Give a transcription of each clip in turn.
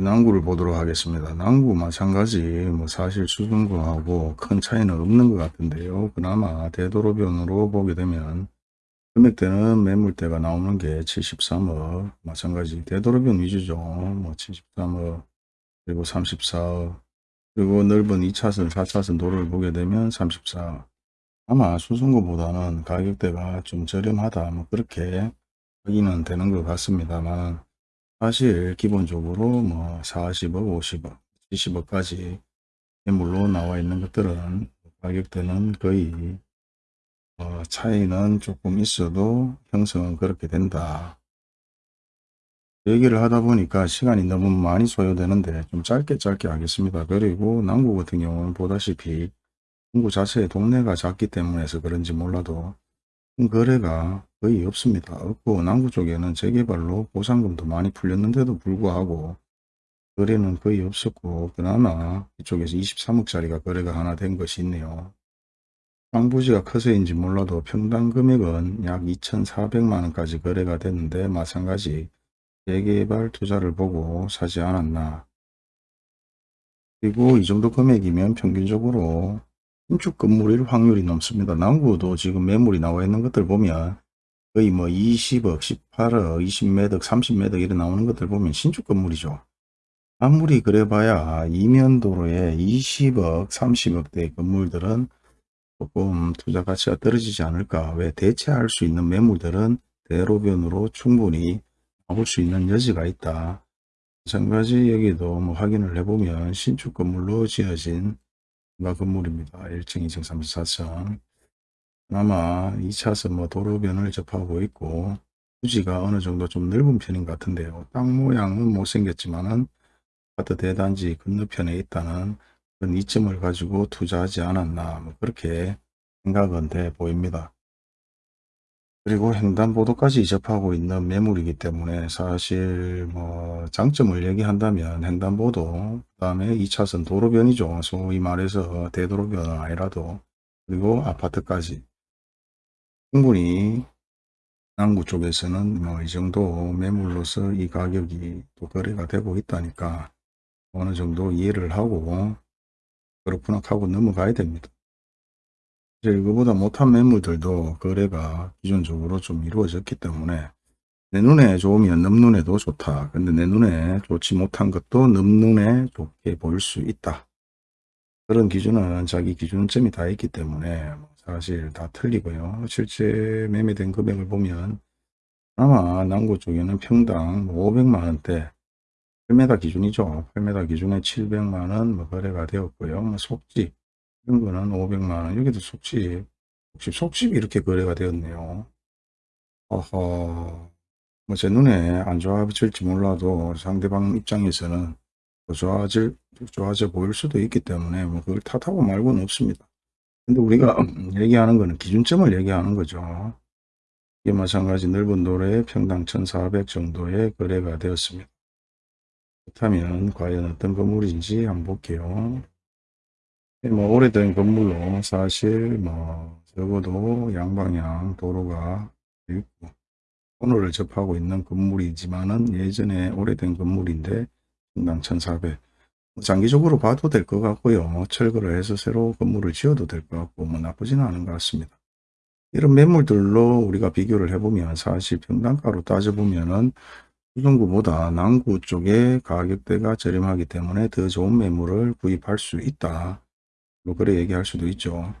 남구를 보도록 하겠습니다. 남구 마찬가지 뭐 사실 수준구하고 큰 차이는 없는 것 같은데요. 그나마 되도록변으로 보게 되면 금액대는 매물대가 나오는 게 73억 마찬가지 되도록변 위주죠. 뭐 73억 그리고 34억 그리고 넓은 2차선 4차선 도로를 보게 되면 34억 아마 수준구보다는 가격대가 좀 저렴하다 뭐 그렇게 확인은 되는 것 같습니다만 사실 기본적으로 뭐 40억, 50억, 70억까지 매물로 나와 있는 것들은 가격대는 거의 어 차이는 조금 있어도 형성은 그렇게 된다. 얘기를 하다 보니까 시간이 너무 많이 소요되는데 좀 짧게 짧게 하겠습니다. 그리고 남구 같은 경우는 보다시피 중구 자체의 동네가 작기 때문에서 그런지 몰라도 거래가 거의 없습니다. 없고 남구 쪽에는 재개발로 보상금도 많이 풀렸는데도 불구하고 거래는 거의 없었고 그나마 이쪽에서 23억짜리가 거래가 하나 된 것이 있네요. 땅부지가 커서인지 몰라도 평당 금액은 약 2,400만원까지 거래가 됐는데 마찬가지 재개발 투자를 보고 사지 않았나. 그리고 이 정도 금액이면 평균적으로 신축 건물일 확률이 높습니다. 남구도 지금 매물이 나와 있는 것들 보면 거의 뭐 20억, 18억, 20매덕, 30매덕 이런 나오는 것들 보면 신축 건물이죠. 아무리 그래봐야 이면도로에 20억, 30억대 건물들은 조금 투자 가치가 떨어지지 않을까. 왜 대체할 수 있는 매물들은 대로변으로 충분히 나올 수 있는 여지가 있다. 마찬가지 여기도 뭐 확인을 해보면 신축 건물로 지어진 건물입니다. 1층, 2층, 3층, 4층. 아마 2차선 뭐 도로변을 접하고 있고 부지가 어느 정도 좀 넓은 편인 것 같은데요. 땅 모양은 못생겼지만은 아파트 대단지 건너편에 있다는 그런 이점을 가지고 투자하지 않았나 뭐 그렇게 생각은 돼 보입니다. 그리고 횡단보도까지 접하고 있는 매물이기 때문에 사실 뭐 장점을 얘기한다면 횡단보도 그 다음에 2차선 도로변이죠. 소위 말해서 대도로변은 아니라도 그리고 아파트까지 충분히 남구 쪽에서는 뭐 이 정도 매물로서 이 가격이 또 거래가 되고 있다니까 어느 정도 이해를 하고 그렇구나 하고 넘어가야 됩니다. 이제 이거보다 못한 매물들도 거래가 기존적으로 좀 이루어졌기 때문에 내 눈에 좋으면 넘눈에도 좋다. 근데 내 눈에 좋지 못한 것도 넘눈에 좋게 보일 수 있다. 그런 기준은 자기 기준점이 다 있기 때문에 사실 다 틀리고요. 실제 매매된 금액을 보면 아마 남구 쪽에는 평당 500만원대 8m 기준이죠. 8m 기준에 700만원 뭐 거래가 되었고요. 뭐 속집 이런 거는 500만원 여기도 속집 속집 속집이 이렇게 거래가 되었네요. 어허 뭐 제 눈에 안 좋아질지 몰라도 상대방 입장에서는 좋아질 좋아져 보일 수도 있기 때문에 뭐 그걸 탓하고 말고는 없습니다. 근데 우리가 얘기하는 거는 기준점을 얘기하는 거죠. 이게 마찬가지 넓은 도로에 평당 1400 정도의 거래가 되었습니다. 그렇다면 과연 어떤 건물인지 한번 볼게요. 뭐 오래된 건물로 사실 뭐 적어도 양방향 도로가 있고 코너를 접하고 있는 건물이지만은 예전에 오래된 건물인데 평당 1400 장기적으로 봐도 될 것 같고요. 뭐 철거를 해서 새로 건물을 지어도 될 것 같고 뭐 나쁘지는 않은 것 같습니다. 이런 매물들로 우리가 비교를 해보면 사실 평당가로 따져보면은 수성구보다 남구 쪽에 가격대가 저렴하기 때문에 더 좋은 매물을 구입할 수 있다. 뭐 그래 얘기할 수도 있죠.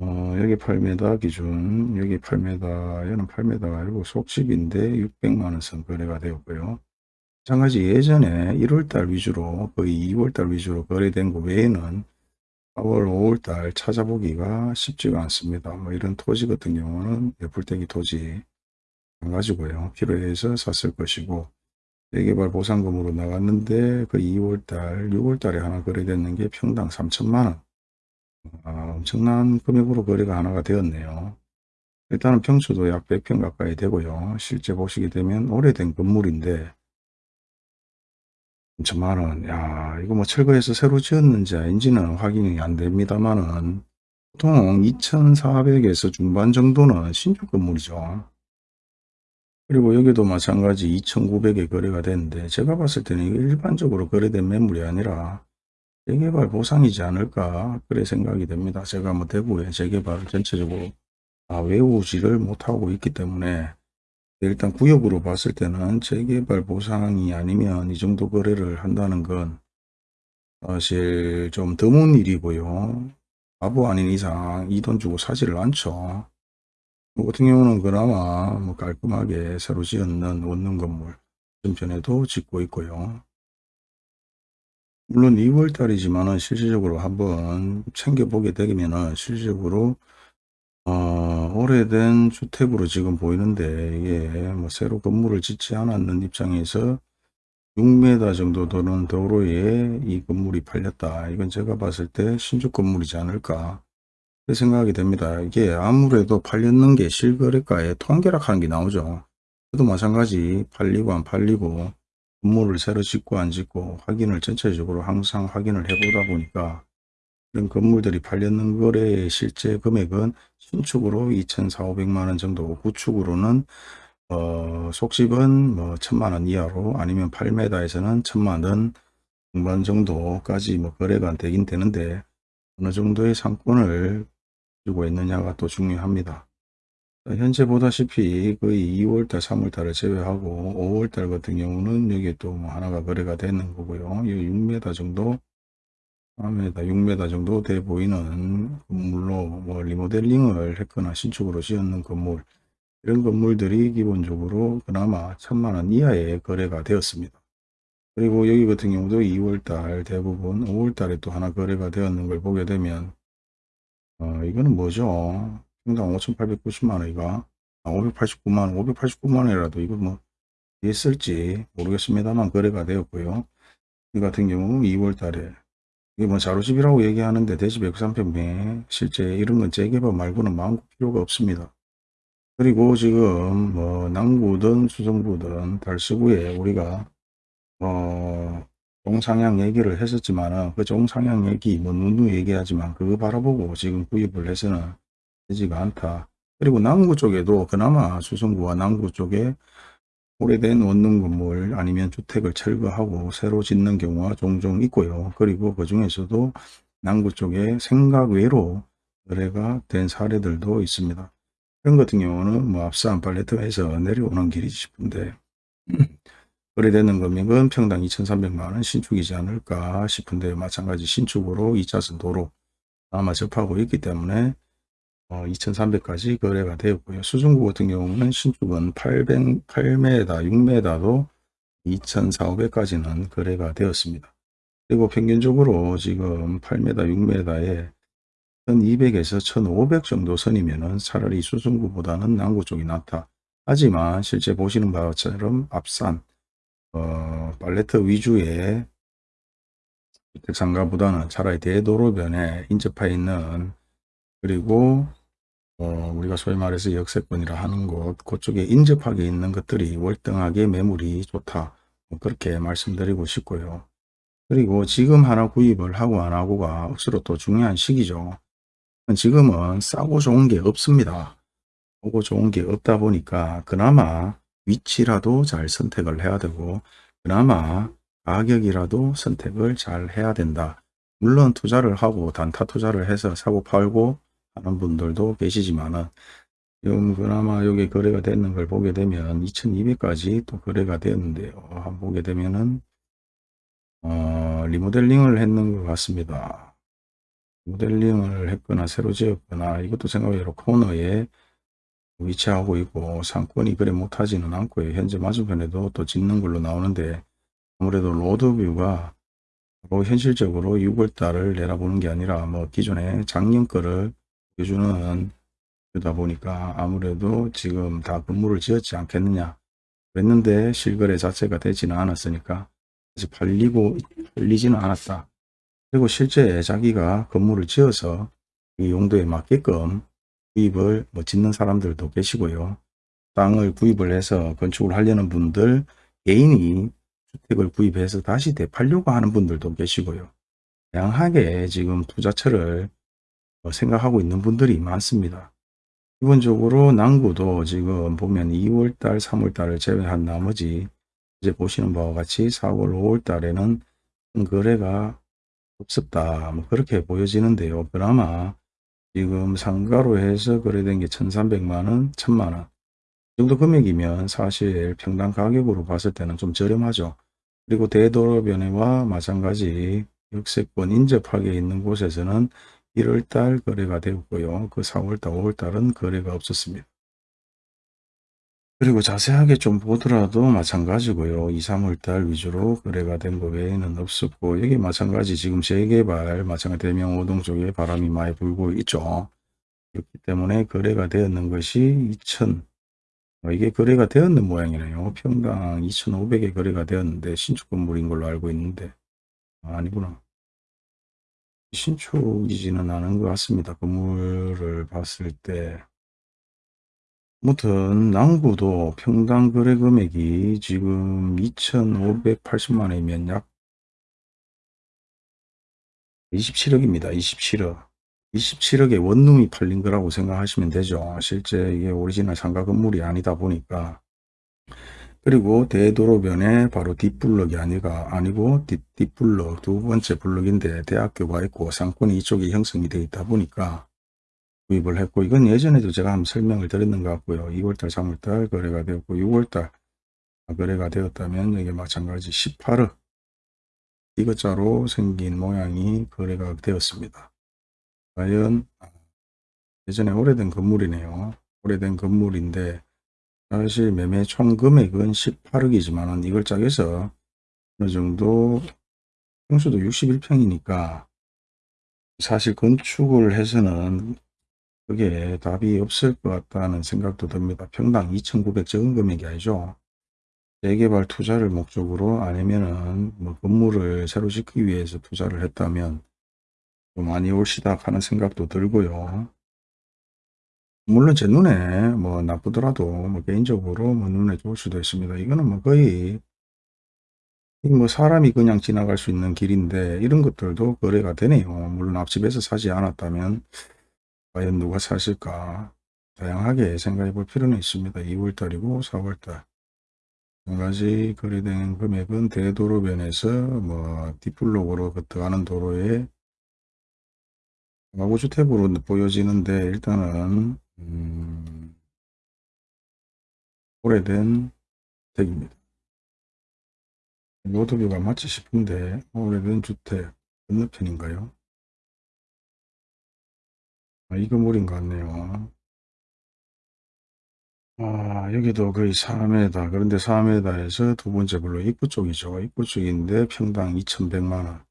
어, 여기 8m 기준, 여기 8m, 얘는 8m가 아니고 속집인데 600만원 선 거래가 되었고요. 마찬가지 예전에 1월달 위주로 거의 2월달 위주로 거래된 거 외에는 4월 5월달 찾아보기가 쉽지가 않습니다. 뭐 이런 토지 같은 경우는 예불대기 토지 안 가지고요. 필요해서 샀을 것이고 재개발 보상금으로 나갔는데 그 2월달 6월달에 하나 거래됐는 게 평당 3천만원 아, 엄청난 금액으로 거래가 하나가 되었네요. 일단은 평수도 약 100평 가까이 되고요. 실제 보시게 되면 오래된 건물인데 천만 원. 야, 이거 뭐 철거해서 새로 지었는지 아닌지는 확인이 안 됩니다만은 보통 2,400에서 중반 정도는 신축 건물이죠. 그리고 여기도 마찬가지 2,900에 거래가 됐는데 제가 봤을 때는 일반적으로 거래된 매물이 아니라 재개발 보상이지 않을까 그래 생각이 됩니다. 제가 뭐 대구의 재개발을 전체적으로 아, 외우지를 못하고 있기 때문에 일단 구역으로 봤을 때는 재개발 보상이 아니면 이 정도 거래를 한다는 건 사실 좀 드문 일이고요. 바보 아닌 이상 이 돈 주고 사지를 않죠. 뭐 같은 경우는 그나마 뭐 깔끔하게 새로 지었는 원룸 건물 전편에도 짓고 있고요. 물론 2월 달이지만 은 실질적으로 한번 챙겨보게 되면 은 실질적으로 어, 오래된 주택으로 지금 보이는데 이게 뭐 새로 건물을 짓지 않았는 입장에서 6m 정도 되는 도로에 이 건물이 팔렸다. 이건 제가 봤을 때 신축 건물이지 않을까 생각이 됩니다. 이게 아무래도 팔렸는 게 실거래가에 통계락하는 게 나오죠. 그도 마찬가지 팔리고 안 팔리고 건물을 새로 짓고 안 짓고 확인을 전체적으로 항상 확인을 해보다 보니까 이런 건물들이 팔렸는 거래의 실제 금액은 신축으로 2,400만 원 정도, 구축으로는 어, 속집은 뭐 천만 원 이하로 아니면 8m에서는 천만 원 중반 정도까지 뭐 거래가 되긴 되는데 어느 정도의 상권을 가지고 있느냐가 또 중요합니다. 현재 보다시피 거의 2월달, 3월달을 제외하고 5월달 같은 경우는 여기에 또뭐 하나가 거래가 되는 거고요. 이 6m 정도, 4m, 6m 정도 돼 보이는 건물로 뭐 리모델링을 했거나 신축으로 지었는 건물 이런 건물들이 기본적으로 그나마 천만 원 이하의 거래가 되었습니다. 그리고 여기 같은 경우도 2월달 대부분 5월달에 또 하나 거래가 되었는 걸 보게 되면 어, 이거는 뭐죠? 평당 5,890만 원이가 아, 589만 원, 589만 원이라도 이거 뭐 있을지 모르겠습니다만 거래가 되었고요. 이 같은 경우 2월 달에 이게 뭐 자루집이라고 얘기하는데 대집 103평에 실제 이런 건 재개발 말고는 마음껏 필요가 없습니다. 그리고 지금 뭐 남구든 수성구든 달서구에 우리가 어 종상향 얘기를 했었지만은 그 종상향 얘기 뭐 누누 얘기하지만 그거 바라보고 지금 구입을 해서는 되지가 않다. 그리고 남구 쪽에도 그나마 수성구와 남구 쪽에 오래된 원룸 건물 아니면 주택을 철거하고 새로 짓는 경우가 종종 있고요. 그리고 그 중에서도 남구 쪽에 생각 외로 거래가 된 사례들도 있습니다. 그런 같은 경우는 뭐 앞산 팔레트에서 내려오는 길이지 싶은데 거래되는 금액은 평당 2,300만원 신축이지 않을까 싶은데 마찬가지 신축으로 2차선 도로 아마 접하고 있기 때문에 어, 2,300까지 거래가 되었고요. 수중구 같은 경우는 신축은 800, 8m, 6m도 2,400까지는 거래가 되었습니다. 그리고 평균적으로 지금 8m, 6m에 1200에서 1500 정도 선이면은 차라리 수중구보다는 남구 쪽이 낫다. 하지만 실제 보시는 바처럼 앞산 어, 팔레트 위주의 주택상가보다는 차라리 대도로변에 인접해 있는 그리고 어, 우리가 소위 말해서 역세권이라 하는 곳 그쪽에 인접하게 있는 것들이 월등하게 매물이 좋다 뭐 그렇게 말씀드리고 싶고요. 그리고 지금 하나 구입을 하고 안 하고가 억수로 또 중요한 시기죠. 지금은 싸고 좋은 게 없습니다. 싸고 좋은 게 없다 보니까 그나마 위치라도 잘 선택을 해야 되고 그나마 가격이라도 선택을 잘 해야 된다. 물론 투자를 하고 단타 투자를 해서 사고 팔고 하는 분들도 계시지만은 지금 그나마 여기 거래가 되는 걸 보게 되면 2200까지 또 거래가 되었는데요. 한번 보게 되면은 어, 리모델링을 했는 것 같습니다. 모델링을 했거나 새로 지었거나 이것도 생각외로 코너에 위치하고 있고 상권이 그래 못하지는 않고요. 현재 맞은편에도 또 짓는 걸로 나오는데 아무래도 로드뷰가 뭐 현실적으로 6월달을 내다보는 게 아니라 뭐 기존에 작년 거를 보여주는 그러다 보니까 아무래도 지금 다 건물을 지었지 않겠느냐 그랬는데 실거래 자체가 되지는 않았으니까 아직 팔리고 팔리지는 않았다. 그리고 실제 자기가 건물을 지어서 이 용도에 맞게끔 구입을 뭐 짓는 사람들도 계시고요. 땅을 구입을 해서 건축을 하려는 분들 개인이 주택을 구입해서 다시 되팔려고 하는 분들도 계시고요. 다양하게 지금 투자처를 어, 생각하고 있는 분들이 많습니다. 기본적으로 남구도 지금 보면 2월달, 3월달을 제외한 나머지 이제 보시는 바와 같이 4월, 5월 달에는 거래가 없었다. 뭐 그렇게 보여지는데요. 그나마 지금 상가로 해서 거래된 게 1,300만원, 1,000만원. 이 정도 금액이면 사실 평당 가격으로 봤을 때는 좀 저렴하죠. 그리고 대도로변해와 마찬가지 역세권 인접하게 있는 곳에서는 1월달 거래가 되었고요. 그 4월달, 5월달은 거래가 없었습니다. 그리고 자세하게 좀 보더라도 마찬가지고요. 2, 3월달 위주로 거래가 된 거 외에는 없었고 여기 마찬가지 지금 재개발 마찬가지 대명 5동 쪽에 바람이 많이 불고 있죠. 그렇기 때문에 거래가 되었는 것이 2천 어, 이게 거래가 되었는 모양이네요. 평당 2,500에 거래가 되었는데 신축 건물인 걸로 알고 있는데 아, 아니구나. 신축이지는 않은 것 같습니다. 건물을 봤을 때 아무튼 남구도 평당 거래 금액이 지금 2,580만 원이면 약 27억입니다. 27억. 27억에 원룸이 팔린 거라고 생각하시면 되죠. 실제 이게 오리지널 상가 건물이 아니다 보니까 그리고 대도로변에 바로 뒷블럭이 아니가 아니고 뒷, 뒷블럭 두 번째 블럭인데 대학교가 있고 상권이 이쪽에 형성이 되어 있다 보니까 구입을 했고 이건 예전에도 제가 한번 설명을 드렸는 것 같고요. 2월달 3월달 거래가 되었고 6월달 거래가 되었다면 여기 마찬가지 18억 이것자로 생긴 모양이 거래가 되었습니다. 과연 예전에 오래된 건물이네요. 오래된 건물인데 사실 매매 총 금액은 18억이지만 이걸 짝해서 어느 정도 평수도 61평이니까 사실 건축을 해서는 그게 답이 없을 것 같다는 생각도 듭니다. 평당 2,900 적은 금액이 아니죠. 재개발 투자를 목적으로 아니면은 뭐 건물을 새로 짓기 위해서 투자를 했다면 좀 많이 올시다 하는 생각도 들고요. 물론 제 눈에 뭐 나쁘더라도 뭐 개인적으로 뭐 눈에 좋을 수도 있습니다. 이거는 뭐 거의 뭐 사람이 그냥 지나갈 수 있는 길인데 이런 것들도 거래가 되네요. 물론 앞집에서 사지 않았다면 과연 누가 사실까 다양하게 생각해 볼 필요는 있습니다. 2월달이고 4월달 한 가지 거래된 금액은 대도로변에서 뭐 뒷블록으로 들어가는 도로에 가구주택으로 보여지는데 일단은 음, 오래된 주택입니다. 노드뷰가 맞지 싶은데 오래된 주택 건너편인가요? 아, 이 건물인 것 같네요. 아, 여기도 거의 4m. 그런데 4m에서 두 번째 블록 입구 쪽이죠. 입구 쪽인데 평당 2,100만원.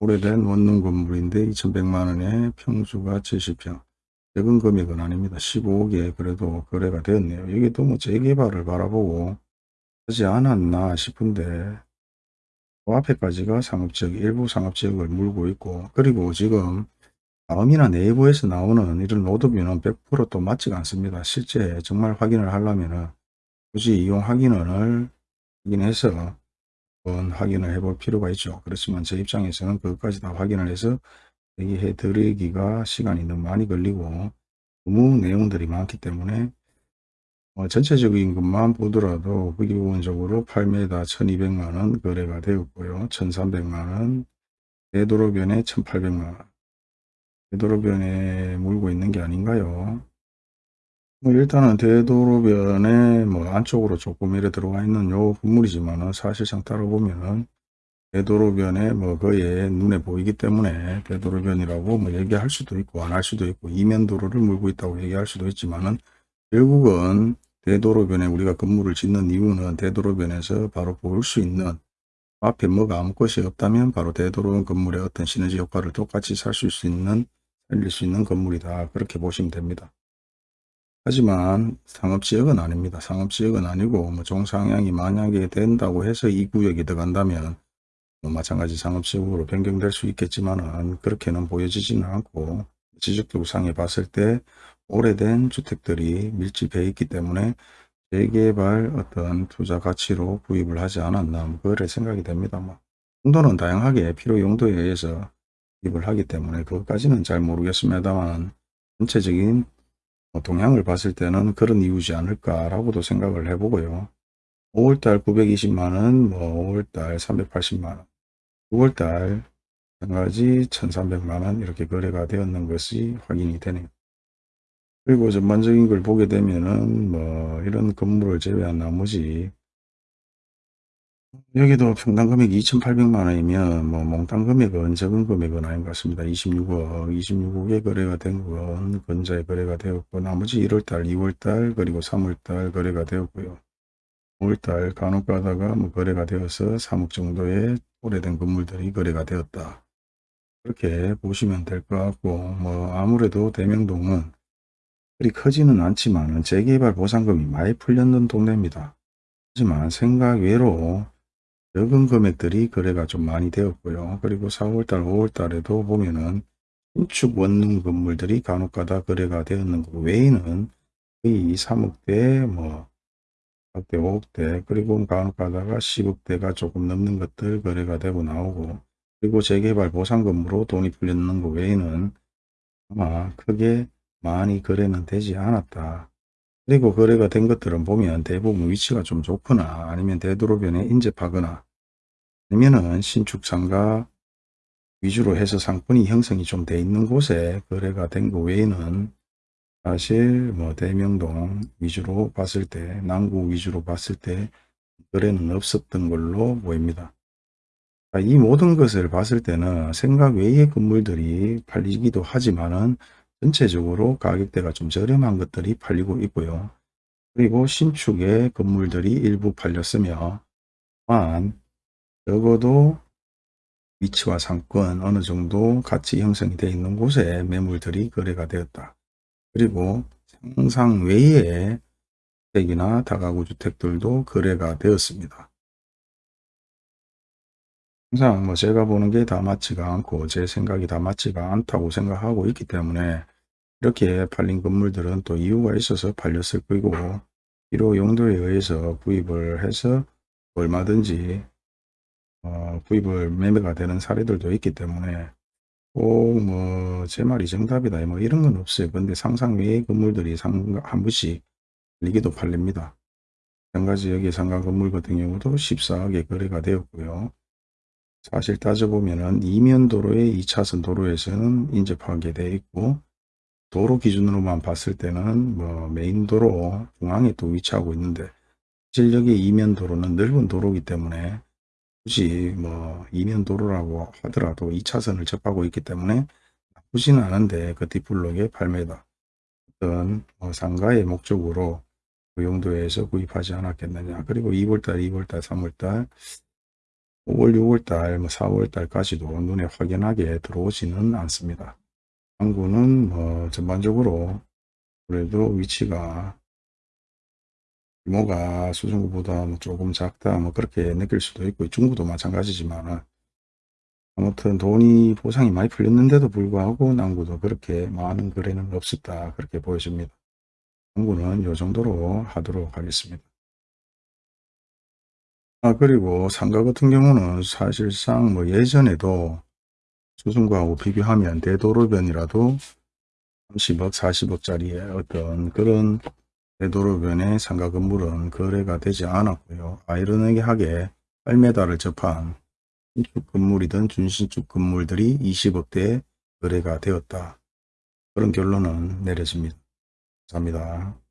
오래된 원룸 건물인데 2,100만원에 평수가 70평. 적은 금액은 아닙니다. 15억에 그래도 거래가 되었네요. 여기도 뭐 재개발을 바라보고 하지 않았나 싶은데 그 앞에까지가 상업지역, 일부 상업지역을 물고 있고 그리고 지금 다음이나 내부에서 나오는 이런 로드뷰는 100%또 맞지가 않습니다. 실제 정말 확인을 하려면 은 굳이 이용 확인을 확인해서 한번 확인을 해볼 필요가 있죠. 그렇지만 제 입장에서는 그것까지 다 확인을 해서 얘기해 드리기가 시간이 너무 많이 걸리고 너무 내용들이 많기 때문에 어, 전체적인 것만 보더라도 그 기본적으로 8m 1200만원 거래가 되었고요. 1300만원 대도로변에 1800만원 대도로변에 물고 있는 게 아닌가요? 뭐 일단은 대도로변에 뭐 안쪽으로 조금 이래 들어와 있는 요 건물이지만은 사실상 따로 보면은 대도로변에 뭐 거의 눈에 보이기 때문에 대도로변이라고 뭐 얘기할 수도 있고 안 할 수도 있고 이면도로를 물고 있다고 얘기할 수도 있지만은 결국은 대도로변에 우리가 건물을 짓는 이유는 대도로변에서 바로 볼 수 있는 앞에 뭐가 아무것이 없다면 바로 대도로 건물의 어떤 시너지 효과를 똑같이 살수 있는 살릴 수 있는 건물이다 그렇게 보시면 됩니다. 하지만 상업지역은 아닙니다. 상업지역은 아니고 뭐 종상향이 만약에 된다고 해서 이 구역이 들어간다면 뭐 마찬가지 상업지역으로 변경될 수 있겠지만 그렇게는 보여지지는 않고 지적도 상에 봤을 때 오래된 주택들이 밀집해 있기 때문에 재개발 어떤 투자 가치로 구입을 하지 않았나 뭐 그래 생각이 됩니다. 뭐 용도는 다양하게 필요 용도에 의해서 구입을 하기 때문에 그것까지는 잘 모르겠습니다만 전체적인 뭐 동향을 봤을 때는 그런 이유지 않을까라고도 생각을 해보고요. 5월달 920만원, 뭐 5월달 380만원, 6월달 마찬가지 1300만원 이렇게 거래가 되었는 것이 확인이 되네요. 그리고 전반적인 걸 보게 되면은 뭐 이런 건물을 제외한 나머지 여기도 평당 금액이 2,800만 원이면 뭐 몽땅 금액은 적은 금액은 아닌 것 같습니다. 26억, 26억에 거래가 된 건 건자에 거래가 되었고 나머지 1월달, 2월달 그리고 3월달 거래가 되었고요. 5월달 간혹 가다가 뭐 거래가 되어서 3억 정도의 오래된 건물들이 거래가 되었다. 그렇게 보시면 될 것 같고 뭐 아무래도 대명동은 그리 크지는 않지만 재개발 보상금이 많이 풀렸는 동네입니다. 하지만 생각 외로 적은 금액들이 거래가 좀 많이 되었고요. 그리고 4월달, 5월달에도 보면은 신축 원룸 건물들이 간혹가다 거래가 되었는 것 외에는 거의 3억대, 뭐 4억대, 5억대, 그리고 간혹 가다가 10억대가 조금 넘는 것들 거래가 되고 나오고 그리고 재개발 보상금으로 돈이 풀렸는 것 외에는 아마 크게 많이 거래는 되지 않았다. 그리고 거래가 된 것들은 보면 대부분 위치가 좀 좋거나 아니면 되도록변에 인접하거나 아니면은 신축 상가 위주로 해서 상권이 형성이 좀 돼 있는 곳에 거래가 된 것 외에는 사실 뭐 대명동 위주로 봤을 때 남구 위주로 봤을 때 거래는 없었던 걸로 보입니다. 이 모든 것을 봤을 때는 생각 외의 건물들이 팔리기도 하지만은 전체적으로 가격대가 좀 저렴한 것들이 팔리고 있고요. 그리고 신축의 건물들이 일부 팔렸으며 만 적어도 위치와 상권 어느 정도 가치 형성이 되어 있는 곳에 매물들이 거래가 되었다. 그리고 상상 외의 주택이나 다가구 주택들도 거래가 되었습니다. 항상 뭐 제가 보는 게 다 맞지가 않고 제 생각이 다 맞지가 않다고 생각하고 있기 때문에 이렇게 팔린 건물들은 또 이유가 있어서 팔렸을 거고 필요 용도에 의해서 구입을 해서 얼마든지 어, 구입을 매매가 되는 사례들도 있기 때문에 꼭뭐제 말이 정답이다 뭐 이런 건 없어요. 근데 상상 외의 건물들이 상, 한 번씩 팔리기도 팔립니다. 마찬가지 여기 상가 건물 같은 경우도 14억에 거래가 되었고요. 사실 따져보면은 이면 도로의 2차선 도로에서는 인접하게 되어 있고 도로 기준으로만 봤을 때는 뭐 메인 도로 중앙에 또 위치하고 있는데 여기 이면 도로는 넓은 도로이기 때문에 굳이 뭐 이면 도로라고 하더라도 2차선을 접하고 있기 때문에 나쁘지는 않은데 그 뒷블록에 8m 어떤 뭐 상가의 목적으로 그 용도에서 구입하지 않았겠느냐 그리고 2월달 2월달 3월달 5월 6월달 뭐 4월달까지도 눈에 확연하게 들어오지는 않습니다. 항구는 뭐 전반적으로 그래도 위치가 규모가 수중구보다 뭐 조금 작다 뭐 그렇게 느낄 수도 있고 중구도 마찬가지지만 아무튼 돈이 보상이 많이 풀렸는데도 불구하고 남구도 그렇게 많은 거래는 없었다 그렇게 보여집니다. 남구는 이 정도로 하도록 하겠습니다. 아 그리고 상가 같은 경우는 사실상 뭐 예전에도 수승구하고 비교하면 대도로변이라도 30억, 40억짜리의 어떤 그런 대도로변의 상가 건물은 거래가 되지 않았고요. 아이러니하게 8m를 접한 신축 건물이든 준신축 건물들이 20억대에 거래가 되었다. 그런 결론은 내려집니다. 감사합니다.